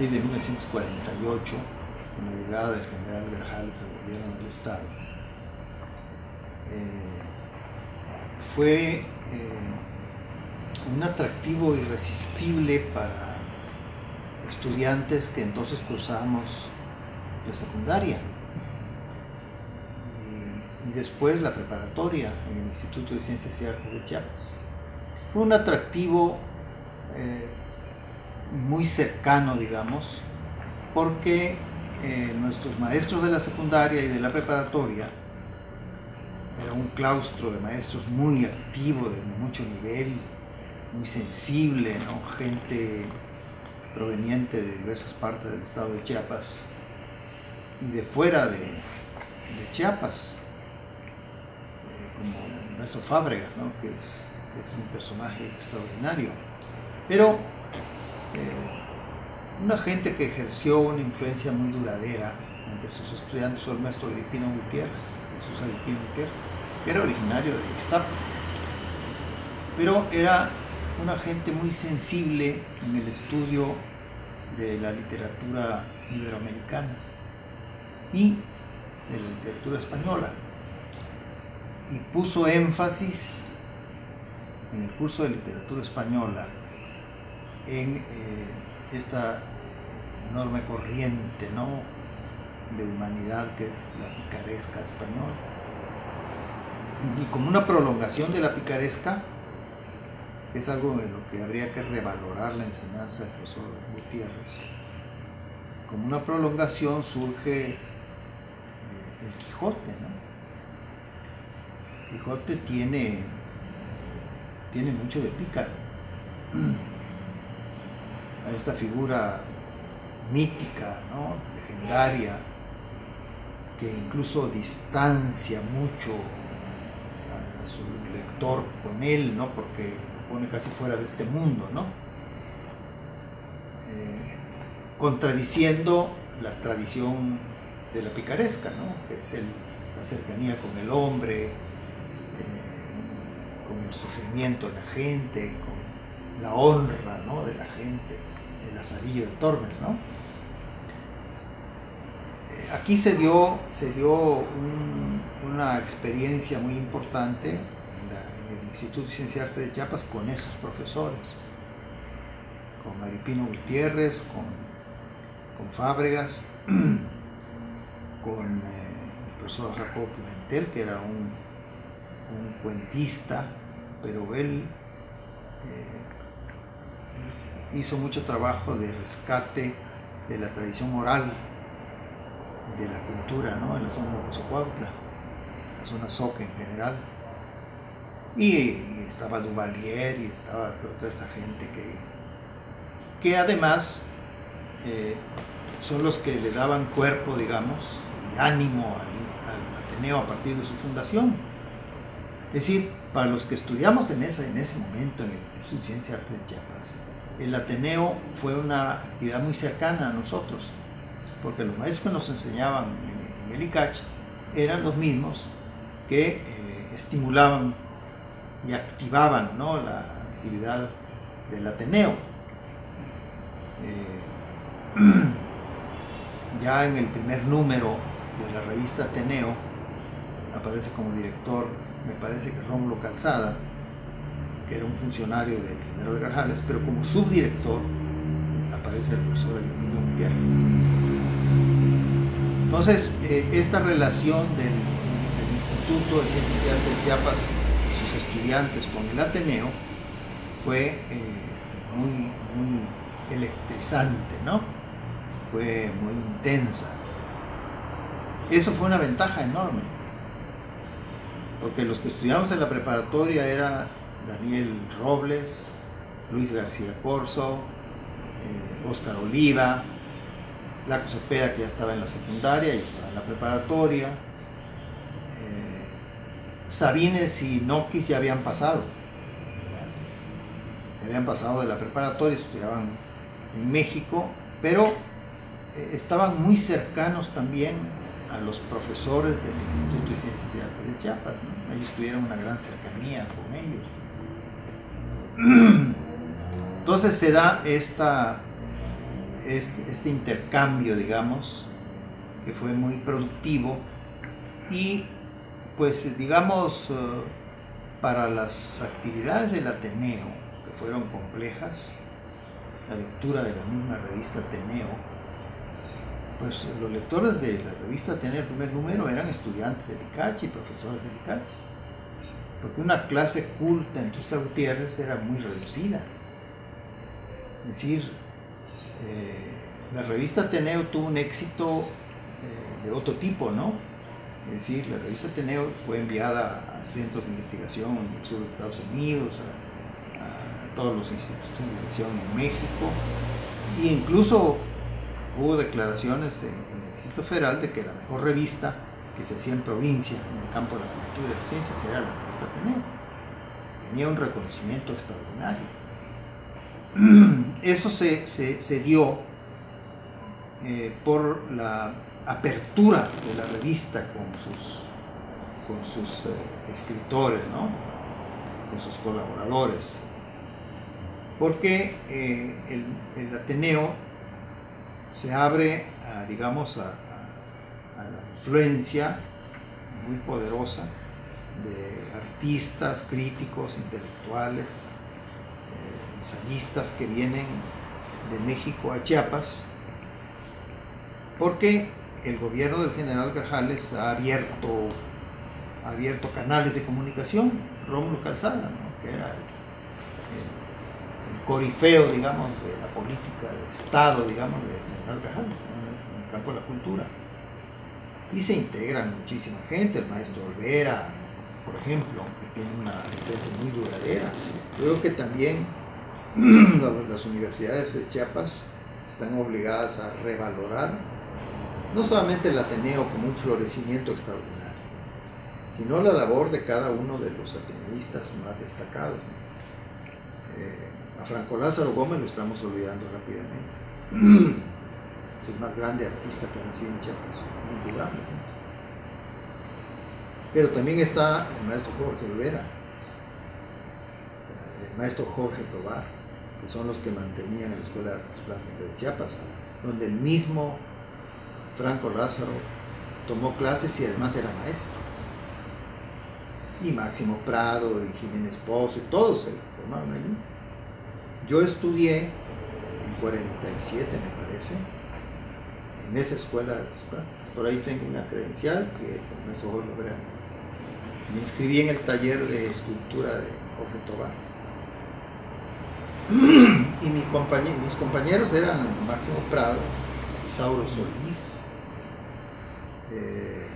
partir de 1948, con la llegada del general Grajales al gobierno del Estado, eh, fue eh, un atractivo irresistible para estudiantes que entonces cursamos la secundaria y, después la preparatoria en el Instituto de Ciencias y Artes de Chiapas. Fue un atractivo eh, muy cercano, digamos, porque eh, nuestros maestros de la secundaria y de la preparatoria era un claustro de maestros muy activo, de mucho nivel, muy sensible, ¿no? gente proveniente de diversas partes del estado de Chiapas y de fuera de, Chiapas, eh, como nuestro Fábregas, ¿no? que, es, un personaje extraordinario. Pero eh, una gente que ejerció una influencia muy duradera entre sus estudiantes fue el maestro Agripino Gutiérrez, Jesús Agripino Gutiérrez, que era originario de Ixtapa, pero era una gente muy sensible en el estudio de la literatura iberoamericana y de la literatura española y puso énfasis en el curso de literatura española en eh, esta enorme corriente ¿no? de humanidad que es la picaresca española. Y como una prolongación de la picaresca, es algo en lo que habría que revalorar la enseñanza del profesor Gutiérrez. Como una prolongación surge eh, el Quijote, ¿no? Quijote tiene, tiene mucho de pícaro. A esta figura mítica, ¿no? legendaria, que incluso distancia mucho a, su lector con él, ¿no? porque pone casi fuera de este mundo, ¿no? Eh, contradiciendo la tradición de la picaresca, ¿no? que es la cercanía con el hombre, eh, con el sufrimiento de la gente, con la honra ¿no? de la gente, el azarillo de Tormes. ¿no? Eh, aquí se dio, se dio una experiencia muy importante el Instituto de Ciencia y Arte de Chiapas con esos profesores, con Maripino Gutiérrez, con, con Fábregas, con eh, el profesor Jacobo Pimentel, que era un, cuentista, pero él eh, hizo mucho trabajo de rescate de la tradición oral de la cultura ¿no? en la zona de Cozocuautla, la zona Soca en general. Y, estaba Duvalier y estaba toda esta gente que, que además eh, son los que le daban cuerpo, digamos, y ánimo al, Ateneo a partir de su fundación. Es decir, para los que estudiamos en, esa, en ese momento en el Instituto de Ciencia y Arte de Chiapas, el Ateneo fue una actividad muy cercana a nosotros, porque los maestros que nos enseñaban en, el ICACH eran los mismos que eh, estimulaban y activaban la actividad del Ateneo. Eh, ya en el primer número de la revista Ateneo aparece como director, me parece que Rómulo Calzada, era un funcionario del general Garjales, pero como subdirector aparece el profesor Emilio Gutiérrez. Entonces, eh, esta relación del, Instituto de Ciencias y Artes de Chiapas estudiantes con el Ateneo fue eh, muy, electrizante, ¿no? Fue muy intensa. Eso fue una ventaja enorme, porque los que estudiamos en la preparatoria era Daniel Robles, Luis García Corso, Oscar eh, Oliva, Laco Cepeda que ya estaba en la secundaria, y estaba en la preparatoria, Sabines y Nokis ya habían pasado. Ya habían pasado de la preparatoria, estudiaban en México, pero eh, estaban muy cercanos también a los profesores del Instituto de Ciencias y Artes de Chiapas. Ellos tuvieron una gran cercanía con ellos. Entonces se da esta, este, este intercambio, digamos, que fue muy productivo y pues digamos, eh, para las actividades del Ateneo, que fueron complejas, la lectura de la misma revista Ateneo, pues los lectores de la revista Ateneo, el primer número, eran estudiantes de Licachi, profesores de Licachi, porque una clase culta en Tuxtla Gutiérrez era muy reducida. Es decir, eh, la revista Ateneo tuvo un éxito eh, de otro tipo, ¿no? Es decir, la revista Ateneo fue enviada a centros de investigación en el sur de Estados Unidos, a, todos los institutos de investigación en México, e incluso hubo declaraciones en, el registro federal de que la mejor revista que se hacía en provincia, en el campo de la cultura y de las ciencias, era la revista Ateneo. Tenía un reconocimiento extraordinario. Eso se, se, dio eh, por la apertura de la revista con sus, con sus eh, escritores, ¿no? con sus colaboradores. Porque eh, el, Ateneo se abre, a, digamos, a, la influencia muy poderosa de artistas, críticos, intelectuales, eh, ensayistas que vienen de México a Chiapas, porque el gobierno del general Grajales ha abierto, abierto canales de comunicación, Rómulo Calzada, que era el, corifeo, digamos, de la política de Estado, digamos, del general Grajales, en el campo de la cultura. Y se integran muchísima gente, el maestro Olvera, por ejemplo, que tiene una influencia muy duradera. Creo que también las universidades de Chiapas están obligadas a revalorar no solamente el Ateneo como un florecimiento extraordinario, sino la labor de cada uno de los ateneístas más destacados. Eh, a Franco Lázaro Gómez lo estamos olvidando rápidamente. es el más grande artista que ha nacido en Chiapas, indudablemente. Pero también está el maestro Jorge Olvera, el maestro Jorge Tobar, que son los que mantenían la Escuela de Artes Plásticas de Chiapas, donde el mismo Franco Lázaro tomó clases y además era maestro. Y Máximo Prado y Jiménez Pozo y todos se formaron allí. Yo estudié en 47, me parece, en esa escuela de artes Por ahí tengo una credencial que con eso verán. Me inscribí en el taller de escultura de Jorge Tobar. Y mis compañeros eran Máximo Prado, Isauro Solís, eh,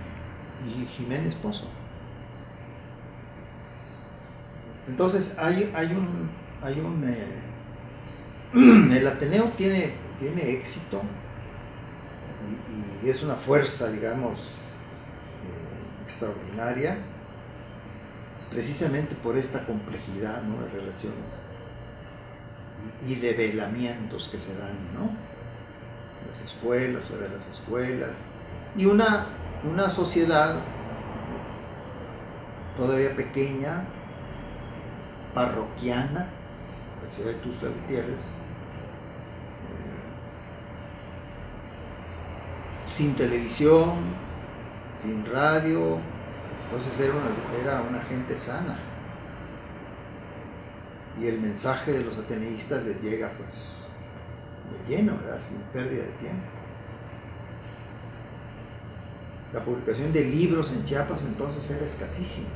y Jiménez Pozo. Entonces hay, hay un, hay un eh, el Ateneo tiene, tiene éxito y, es una fuerza, digamos, eh, extraordinaria, precisamente por esta complejidad de relaciones y, y de velamientos que se dan, ¿no? Las escuelas, sobre las escuelas, y una, una sociedad todavía pequeña, parroquiana, la ciudad de Tuxtla Gutiérrez, eh, sin televisión, sin radio, entonces era una, una gente sana. Y el mensaje de los ateneístas les llega pues de lleno, sin pérdida de tiempo. La publicación de libros en Chiapas entonces era escasísima.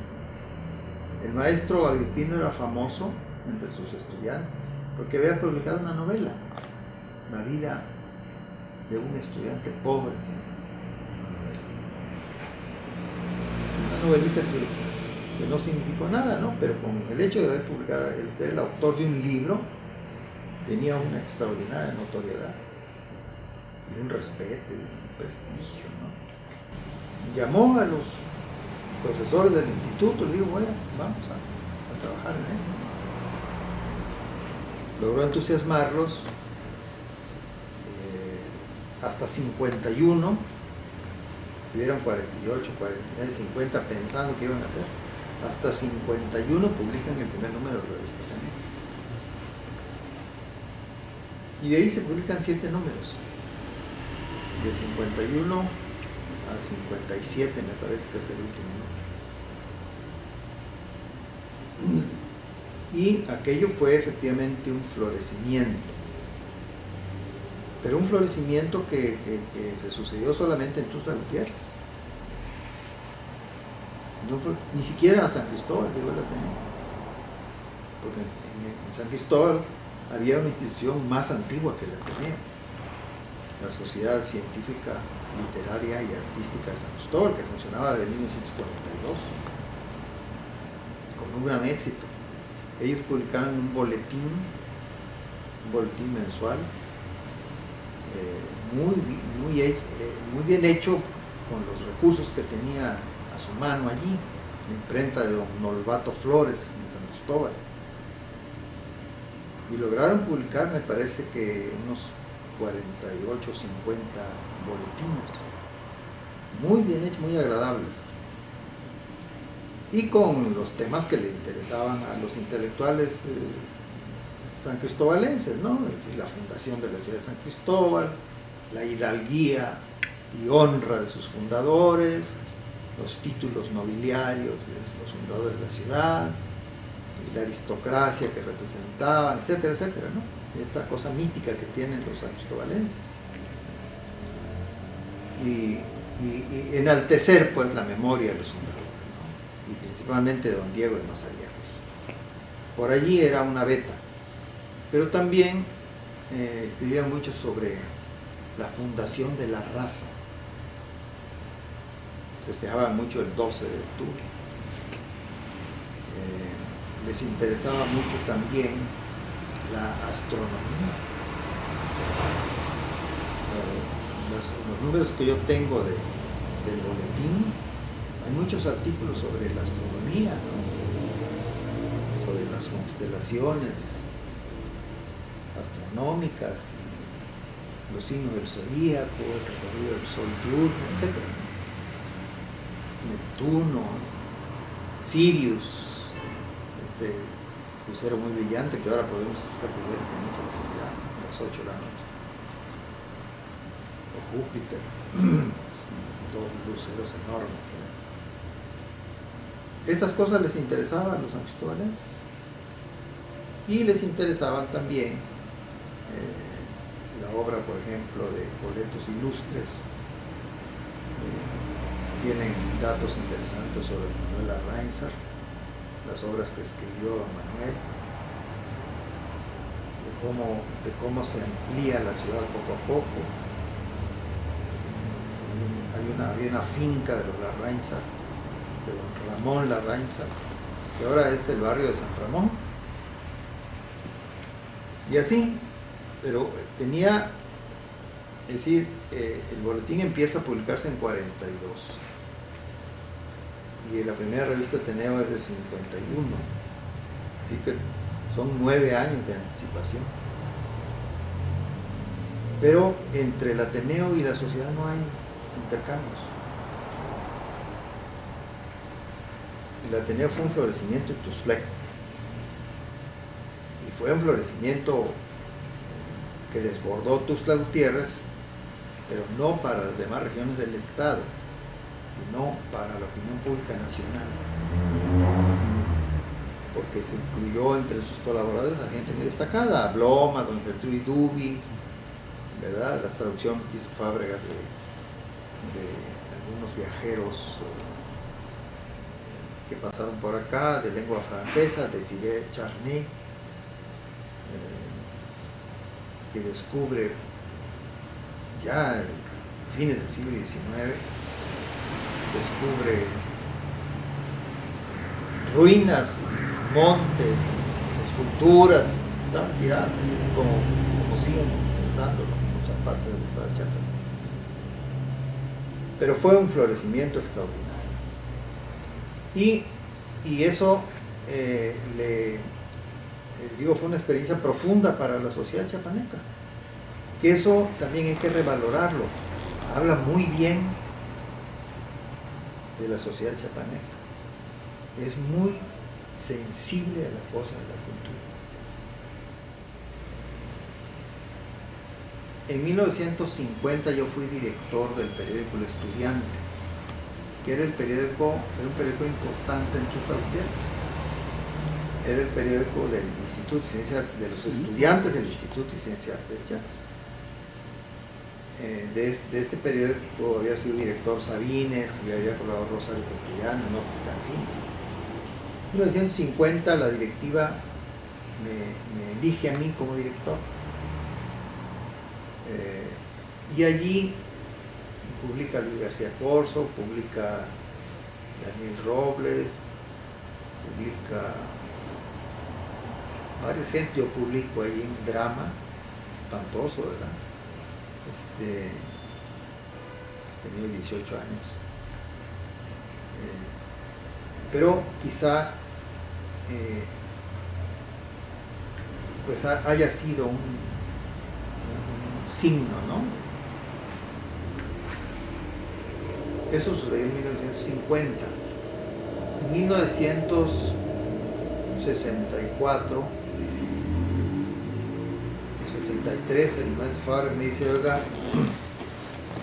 El maestro Agripino era famoso entre sus estudiantes porque había publicado una novela, La vida de un estudiante pobre. Una novelita que, no significó nada, ¿no? pero con el hecho de haber publicado, el ser el autor de un libro, tenía una extraordinaria notoriedad y un respeto un prestigio. ¿no? llamó a los profesores del instituto, le dijo, bueno, vamos a, trabajar en esto. Logró entusiasmarlos hasta 51 estuvieron 48, 49, 50 pensando que iban a hacer. Hasta 51 publican el primer número de la revista también. Y de ahí se publican 7 números. De 51 a 57 me parece que es el último número. Y aquello fue efectivamente un florecimiento pero un florecimiento que, se sucedió solamente en Tuzla Gutiérrez. ni siquiera a San Cristóbal llegó el Ateneo. Porque en, San Cristóbal había una institución más antigua que el Ateneo, la Sociedad Científica, Literaria y Artística de San Cristóbal, que funcionaba desde 1942, con un gran éxito. Ellos publicaron un boletín, un boletín mensual, muy, muy, eh, muy bien hecho con los recursos que tenía a su mano allí, la imprenta de don Nolvato Flores en San Cristóbal. Y lograron publicar, me parece que unos 48, 50 boletines, muy bien hechos, muy agradables. Y con los temas que le interesaban a los intelectuales eh, san cristobalenses, ¿no? Es decir, la fundación de la ciudad de San Cristóbal, la hidalguía y honra de sus fundadores, los títulos nobiliarios de los fundadores de la ciudad, la aristocracia que representaban, etcétera, etcétera, ¿no? Esta cosa mítica que tienen los san cristobalenses. Y, enaltecer pues la memoria de los fundadores, ¿no? y principalmente don Diego de Mazariegos. Por allí era una beta pero también eh, escribía mucho sobre la fundación de la raza. Festejaban mucho el 12 de octubre. Eh, les interesaba mucho también la astronomía. Eh, los, números que yo tengo del boletín, hay muchos artículos sobre la astronomía, sobre las constelaciones, astronómicas, los signos del zodíaco, el recorrido del sol diurno, etc. Neptuno, Sirius, este crucero muy brillante que ahora podemos recorrer con mucha facilidad a las 8 de la noche. O Júpiter, dos luceros enormes. Estas cosas les interesaban a los anxistobalenses y les interesaban también eh, la obra, por ejemplo, de boletos ilustres. Eh, tienen datos interesantes sobre Manuel Arrainzar, las obras que escribió don Manuel, de cómo, de cómo se amplía la ciudad poco a poco. Hay una, había una finca de los Larrainzar, de don Ramón Larrainzar, que ahora es el barrio de San Ramón. Y así, pero tenía, es decir, eh, el boletín empieza a publicarse en 42 y la primera revista Teneo es de 51, así que son nueve años de anticipación. Pero entre el Ateneo y la sociedad no hay intercambios. El Ateneo fue un florecimiento en Tuxtleco. Y fue un florecimiento que desbordó Tuxtla Gutiérrez, pero no para las demás regiones del Estado, sino para la opinión pública nacional. Porque se incluyó entre sus colaboradores a gente muy destacada, a Bloma, don Gertrude Dubi, ¿verdad? Las traducciones que hizo Fábrega de, algunos viajeros eh, que pasaron por acá, de lengua francesa, de Cire Charnay, que descubre ya en fines del siglo XIX, descubre ruinas, montes, esculturas, estaban tiradas como, como siguen estando en muchas partes del estado de Chiapas. Pero fue un florecimiento extraordinario. Y, y eso eh, le eh, digo, fue una experiencia profunda para la sociedad chiapaneca. Que eso también hay que revalorarlo. Habla muy bien de la sociedad chapaneca. Es muy sensible a la cosa de la cultura. En 1950 yo fui director del periódico El Estudiante, que era el periódico, era un periódico importante en Tuzla Era el periódico del Instituto de Ciencias, de los estudiantes del Instituto de Ciencias de Chiapas. Eh, de, este periódico había sido director Sabines y había colaborado Rosario Castellano, López Cancino. En 1950 la directiva me, elige a mí como director. Eh, y allí publica Luis García Corso, publica Daniel Robles, publica varios gente, yo publico ahí un drama, espantoso, ¿verdad? Este, pues tenía 18 años. Eh, pero quizá eh, pues haya sido un, signo, ¿no? Eso sucedió en 1950. En 1964 63, el maestro Fabra me dice, oiga,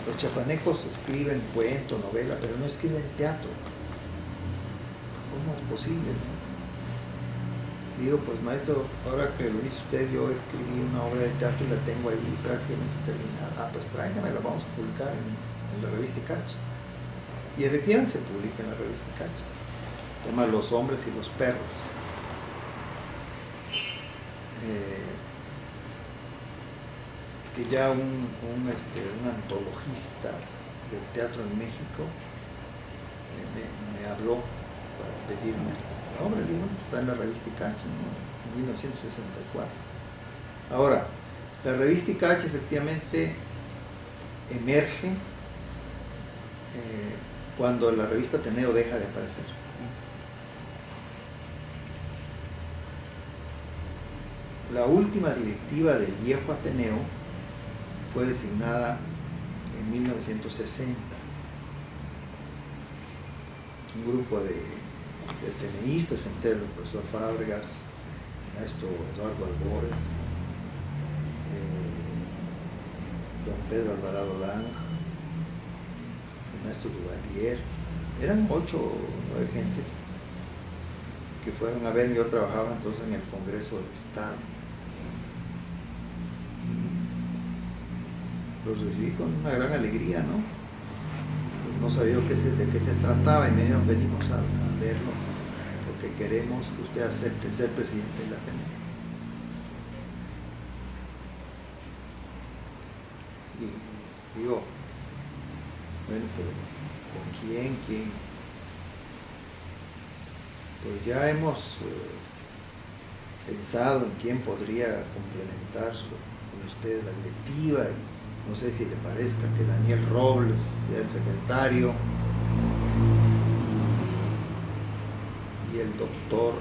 los chapanecos escriben cuento, novela, pero no escriben teatro. ¿Cómo es posible? Digo, pues maestro, ahora que lo dice usted, yo escribí una obra de teatro y la tengo allí prácticamente terminada. Ah, pues tráigame, la vamos a publicar en, la revista Cacha. Y efectivamente se publica en la revista Cacha. Se llama Los hombres y los perros. Eh, que ya un, este, antologista del teatro en México me, habló para pedirme la obra, está en la revista Icache, en 1964. Ahora, la revista Icache efectivamente emerge eh, cuando la revista Teneo deja de aparecer. La última directiva del viejo Ateneo fue designada en 1960. Un grupo de, de teneístas, entre el profesor Fábregas, el maestro Eduardo Albores, eh, don Pedro Alvarado Lang, el maestro Duvalier, eran ocho o nueve gentes que fueron a ver, yo trabajaba entonces en el Congreso del Estado los recibí con una gran alegría, ¿no? no sabía de qué se trataba y me dijeron, venimos a, verlo, porque queremos que usted acepte ser presidente de la Ateneo. Y digo, bueno, pero ¿con quién? ¿Quién? Pues ya hemos eh, pensado en quién podría complementar con usted la directiva no sé si le parezca que Daniel Robles sea el secretario y el doctor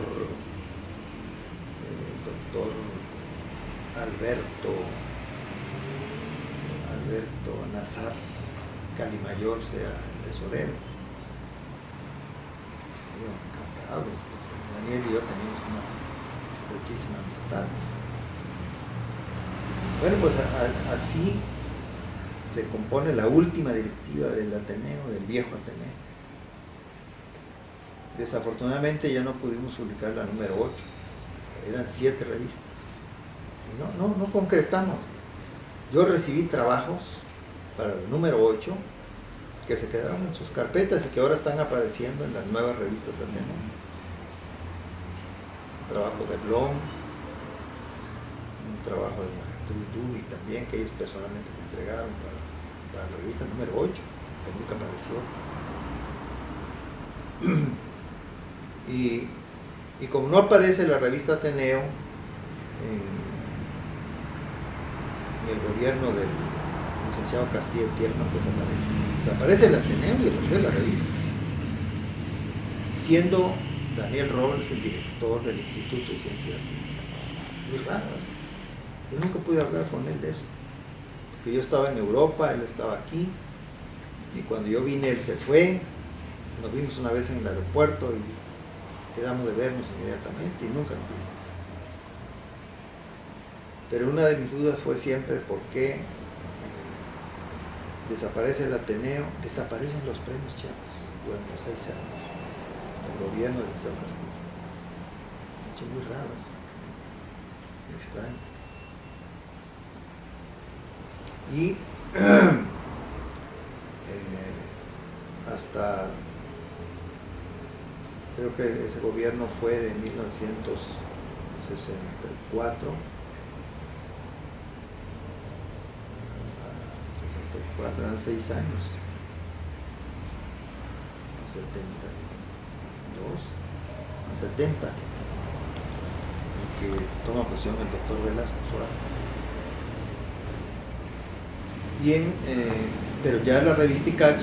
el doctor Alberto Alberto Nazar Calimayor sea el tesorero encantado Daniel y yo tenemos una estrechísima amistad. Bueno pues así se compone la última directiva del Ateneo, del viejo Ateneo. Desafortunadamente ya no pudimos publicar la número 8, eran siete revistas. Y no, no, no concretamos. Yo recibí trabajos para el número 8 que se quedaron en sus carpetas y que ahora están apareciendo en las nuevas revistas Ateneo. Un trabajo de Blom, un trabajo de y también que ellos personalmente me entregaron para la revista número 8, que nunca apareció. y, como no aparece la revista Ateneo en, el gobierno del licenciado Castillo Tierno, desaparece. Desaparece el Ateneo y aparece la revista. Siendo Daniel Roberts el director del Instituto de Ciencia de Muy raro Yo nunca pude hablar con él de eso yo estaba en Europa, él estaba aquí, y cuando yo vine él se fue, nos vimos una vez en el aeropuerto y quedamos de vernos inmediatamente y nunca nos vimos. Pero una de mis dudas fue siempre por qué eh, desaparece el Ateneo, desaparecen los premios Chiapas durante seis años, el gobierno de San Castillo. Es muy raro, extraño. Y eh, hasta creo que ese gobierno fue de 1964 64 eran 6 años. 72 a 70 que toma posición el doctor Velasco Suárez Bien, eh, pero ya la revista ICACH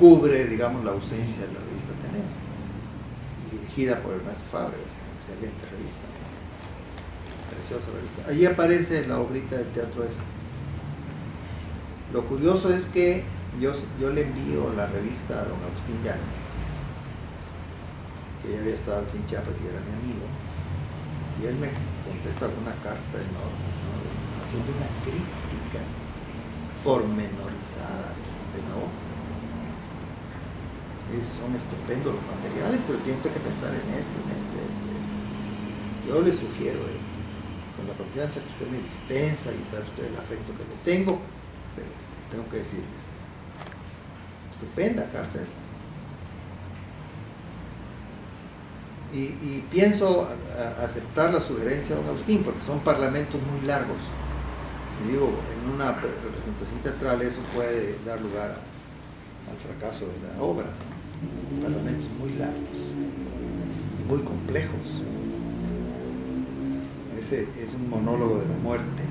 cubre, digamos, la ausencia de la revista Teneo y dirigida por el maestro Fabre, excelente revista, preciosa revista. Allí aparece la obrita del teatro ese. Lo curioso es que yo, yo le envío la revista a don Agustín Yáñez, que ya había estado aquí en Chiapas y era mi amigo, y él me contesta una carta enorme, haciendo una crítica pormenorizada de no son estupendos los materiales, pero tiene usted que pensar en esto, en esto, en esto. Yo le sugiero esto, con la confianza que usted me dispensa y sabe usted el afecto que le tengo, pero tengo que decirles. Estupenda carta esa. Y, pienso aceptar la sugerencia de don Agustín, porque son parlamentos muy largos. Y digo, en una representación teatral eso puede dar lugar al fracaso de la obra. Parlamentos muy largos y muy complejos. Ese es un monólogo de la muerte.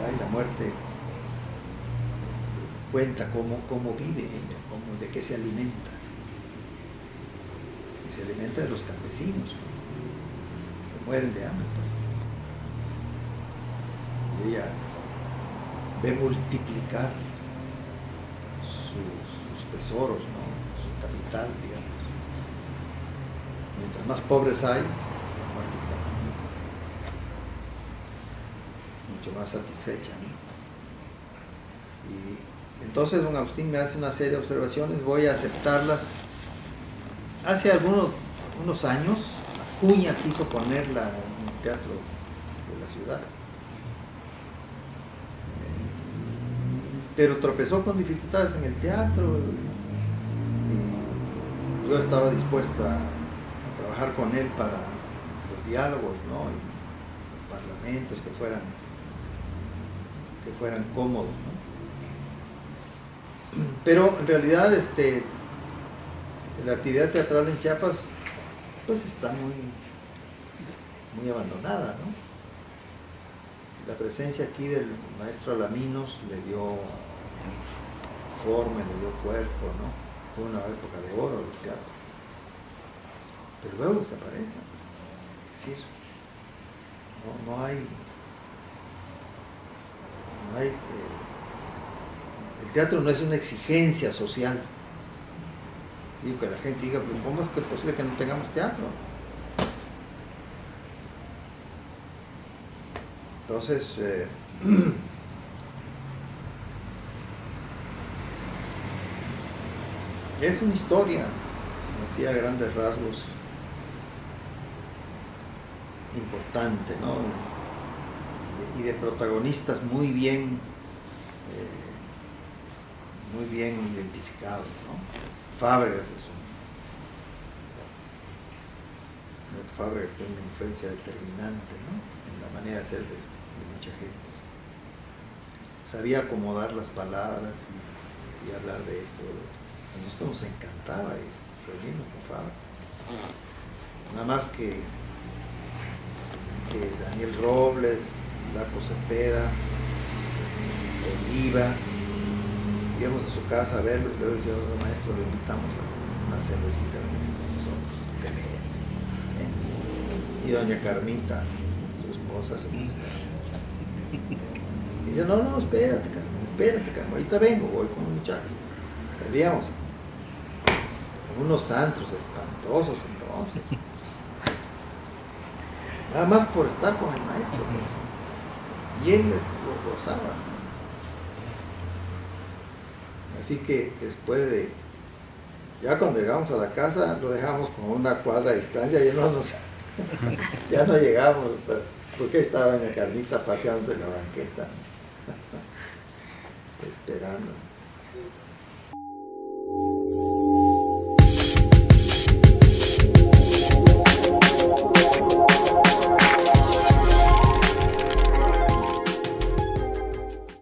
Y la muerte este, cuenta cómo, cómo vive ella, cómo, de qué se alimenta. Se alimenta de los campesinos, que mueren de hambre. Pues ella ve multiplicar sus, tesoros, su capital, digamos. Mientras más pobres hay, la muerte está mucho más satisfecha. Y entonces don Agustín me hace una serie de observaciones, voy a aceptarlas. Hace algunos unos años, Acuña quiso ponerla en el teatro de la ciudad pero tropezó con dificultades en el teatro y yo estaba dispuesta a trabajar con él para los diálogos, ¿no? los parlamentos que fueran, que fueran cómodos, Pero en realidad este, la actividad teatral en Chiapas pues está muy, muy abandonada, La presencia aquí del maestro Alaminos le dio forma, le dio cuerpo, ¿no? Fue una época de oro del teatro. Pero luego desaparece. Es decir, no, no hay, no hay eh, el teatro no es una exigencia social. Digo que la gente diga, pues ¿cómo es que es posible que no tengamos teatro? Entonces, eh, Es una historia, así a grandes rasgos, importante, ¿no? Y de, protagonistas muy bien, eh, muy bien identificados, ¿no? Fábregas es un... Fábregas tiene una influencia determinante, ¿no? En la manera de ser de, mucha gente. Sabía acomodar las palabras y, hablar de esto, a nosotros nos encantaba reunirnos con Fabio. Nada más que, que Daniel Robles, Laco Cepeda, Oliva, íbamos a su casa a verlo y luego decía, maestro, lo invitamos a una cervecita con nosotros, de veras. Y doña Carmita, su esposa, se. Y dice, no, no, espérate, Carmen, espérate, Carmen, ahorita vengo, voy con un muchacho Con unos santos espantosos entonces. Nada más por estar con el maestro. Pues. Y él lo gozaba. Así que después de, ya cuando llegamos a la casa, lo dejamos como una cuadra de distancia y no nos, ya no llegamos, porque estaba en la carnita paseándose en la banqueta, esperando. Música